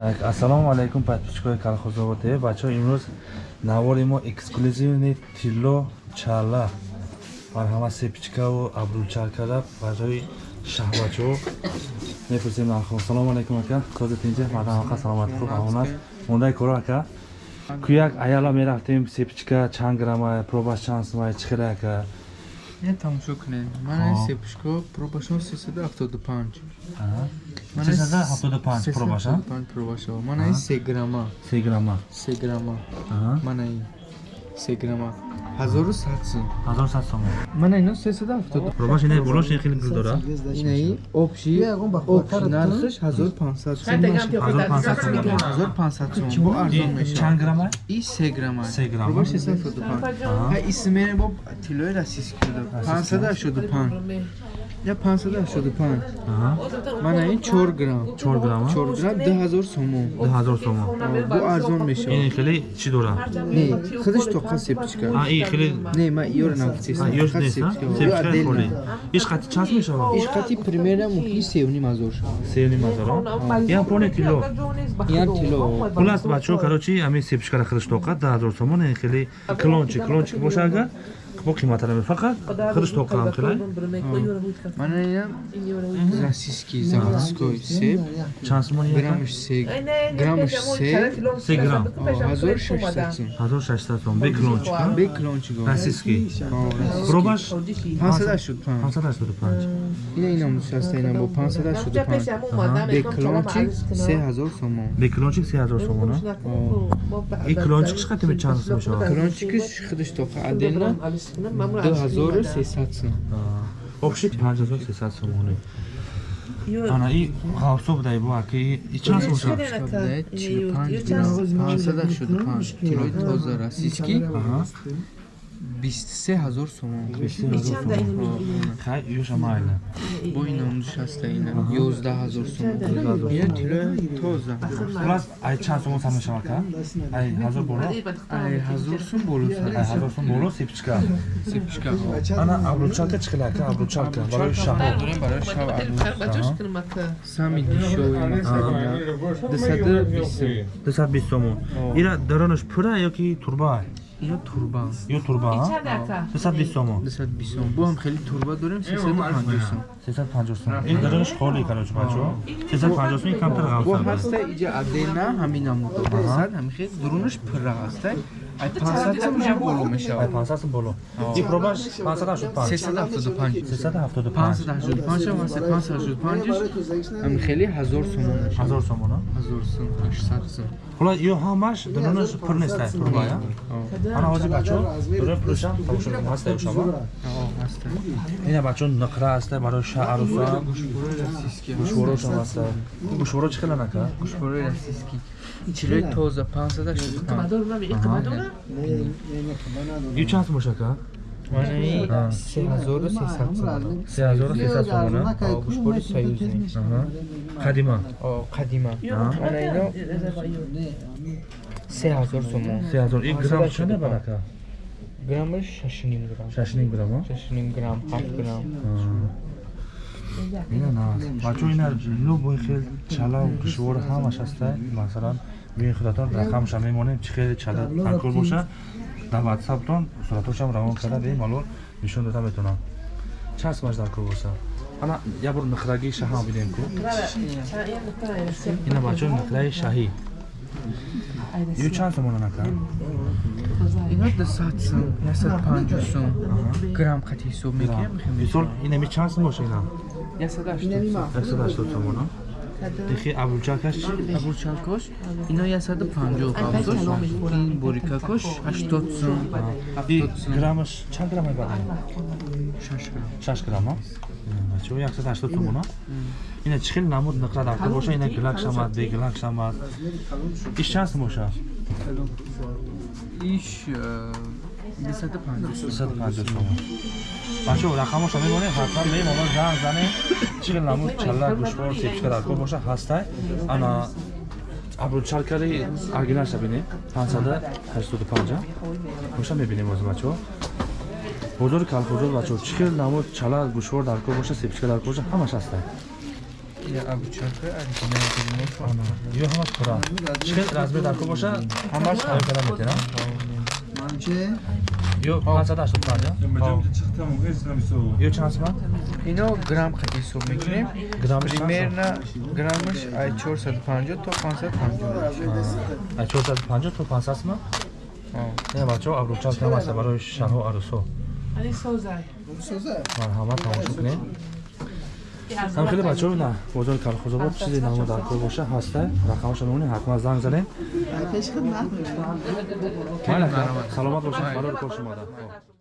ассалому алайкум подписчикои калхозово тв бачаҳо имрӯз навори мо эксклюзивни тилло чала марҳама сепичкаву абручаркада барои шаҳвачо мепурсем нархо. Салому алайкум ака. Козатинҷа мадамақа саломат хуб амонат мондаи коро ака. Куяк аяла мерафтем сепичка чанд грамма пробаш чанд сумай чӣ хеле ака Я тамошо кунем. Ман сепушко пробашон 375. Ман 375 пробаша? 375 пробаша. Ман 3 грамма. 3 грамма. 3 грамма. Ман 3 грамма. 1100 сум. 1100 сум. Ман ино 370. Пробаш ине болош хеле гул дора. Инаи общий общий нархш 1500 сум. 1500 сум. Бо арзон мешавад. Чанд грамма? И 3 грамма. 3 грамма. Пробаш 375. Ай исмене бо тилои расис кудо. 585. Я 585. Мана ин 4 грамм. 4 грамм. 4 грамм 2000 сом. 2000 сом. Бо арзон мешавад. Ин хеле чӣ дора? Не, худаш тоқа сепчика. А, ин хеле Не, ма иёр навтис. А, ёш нест, а? Сепчика холи. Иш қати чанд мешавад? Иш қати примерно мухи 3.5 шавад. 3.5 Ян поне тило. Ян тило. Хулас бачо короче ами сепчикара худаш тоқа 10000 сомон ин хеле клончик, клончик боша агар бо қиматара ме фақат худаш тоқа ам хеле. Мана ина расиски заводской сеп. Чанд сомон ин? Граммш 3. Граммш 3. 3 грамм. 1600 сом. 1600 сом. Бе клончик. Бе клончик. Расиски. Пробаш 585. 585. Ина ина мушаста ина бо 585. Бе клончик 3000 сом. Бе клончик 3000 сом, на? И клончик қадр чанд сом мешавад? Клончикиш худаш тоқа адена 2300 сом. Общий 5300 сомони. Ана и ғавсо будай бу аки и чанд сом шуд? 45 грамм. 585. Тилои тоза расиски. 23000 сом. Хай юша майла. Бо ина нишаста ина 11000 сом. Ина тилои тоза. Хулас ай чанд сом сам мешавад ка? Ай ҳазор боло? Ай 1000 сом боло Ай ҳазор сом боло сепчика. сепчика. Ана абручалка чӣ хеле ака? Абручалка барои шаҳро. Дорем барои шав абу. Сами дишови масалина. 220 сом. 220 сомон. Ира даронаш пура ёки турба? Ина турба. Ё турба, а? 220 сомон. 220 сом. Бо ҳам хеле турба дорем 350 сом. 350 сом. Ин даронаш холӣ короче бачо. 350 сом ин камтар бо ғавса. ҳаста иҷа адена ҳамина мудо 200 ҳами хел дурунаш пира ҳаста ай 500 сом иҷа боло Ай мешавад 500 сом боло. И пробаш 585. 375 375. 585 ҳаста 585 ҳами хели 1000 сом мешавад 1000 сомон, а? 1000 сом 800 сом Хула ё ҳамаш даронаш пур нест ай турба, я? Ана ҳозир бачо дорем пуршам тамошо мекунам ҳаста ё шама. ҳаста Ина бачо нақра аста барои шаъруса. гӯшборои расиски Гӯшворошам аста. Гӯшворо чӣ хеле нака? гӯшборои расиски чилои тоза 585 Ю чанд сом бошака? манаи 3300 сом 3300 сомон, а? гӯшбори союзни Аҳа. Қадима. қадима ана ино 3000 сомон 3000. И грамм чанда барака? Граммаш 6 грамм 6 грамм, а? 6 грамм 7 грамм ина на бачо ина любой хел чала душвор ҳамаш аста масалан биёин худатон рақамша мемонем чӣ хеле чала алкол боша дар ватсаптон суратошам равон карда бе малол нишон дода метавонам чанд сумаш дар кор боса ана як бор нақраги шаҳам бидем ку ина бачо нақраи шаҳӣ ю чанд сомона нака ино 200 сом 150 сом. Грамм қати ҳисоб мекунем мисол ина? Ми чанд сум боша ина 180 180 сомона ихи абулчакаш абурчалкош ино 150 қабзош ин борикакош 80 сом и 70 сом граммаш чанд грамм. Мебарад 6 грамм 6 грамма бачо 180 сомона ина чӣ хел намуд нақра дар кор боша ина гилак шамад бе гилак шамад иш чанд сум боша иш 250 250 сомон бачо рақамоша мемонем ҳатман мемонам занг зане. Хел намуд чала гӯшвор сепчика дар кор боша ҳастай. Ана абручалкари аргинаша бинем 585 боша мебинем оз бачо? Бозори калхозор бачо чӣ хел намуд чала гӯшвор дар кор боша сепчика дар кор боша ҳамаш ҳастай. Ё ҳамаш пура чикел размер дар ко боша ҳамаш ҳам када Че? Ё 585, а? Ё чанд сумат? Ино грамм қати ҳисоб мекунем. Граммаш примерно граммаш ай 450 то 550. Ай 450 то 500 сумат? Не, бачо, абручаст намаста барои шаҳо арусо. Али созай. Созай? Марҳамат тамошо кунем ҳам хеле бачаҳо на бозори калхозобод чизе намо дар кор боша ҳаста рақамашо мемонем ҳатман занг занем. Пеш хидмат майла саломат бошед барори кор шумода